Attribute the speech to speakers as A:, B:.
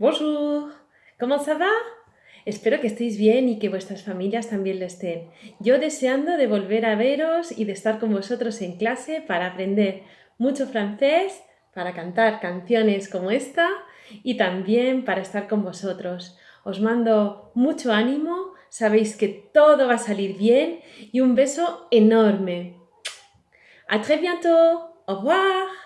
A: Bonjour, ¿cómo ça va? Espero que estéis bien y que vuestras familias también lo estén. Yo deseando de volver a veros y de estar con vosotros en clase para aprender mucho francés, para cantar canciones como esta y también para estar con vosotros. Os mando mucho ánimo, sabéis que todo va a salir bien y un beso enorme. A très bientôt. Au revoir.